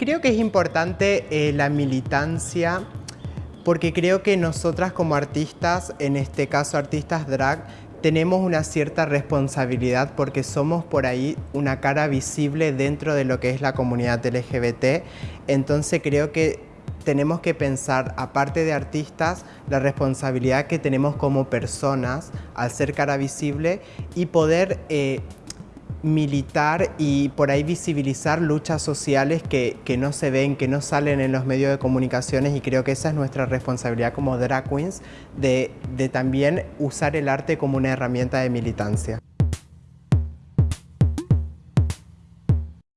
Creo que es importante eh, la militancia porque creo que nosotras como artistas, en este caso artistas drag, tenemos una cierta responsabilidad porque somos por ahí una cara visible dentro de lo que es la comunidad LGBT. Entonces creo que tenemos que pensar, aparte de artistas, la responsabilidad que tenemos como personas al ser cara visible y poder eh, militar y por ahí visibilizar luchas sociales que, no se ven, que no salen en los medios de comunicaciones y creo que esa es nuestra responsabilidad como drag queens de, de también usar el arte como una herramienta de militancia.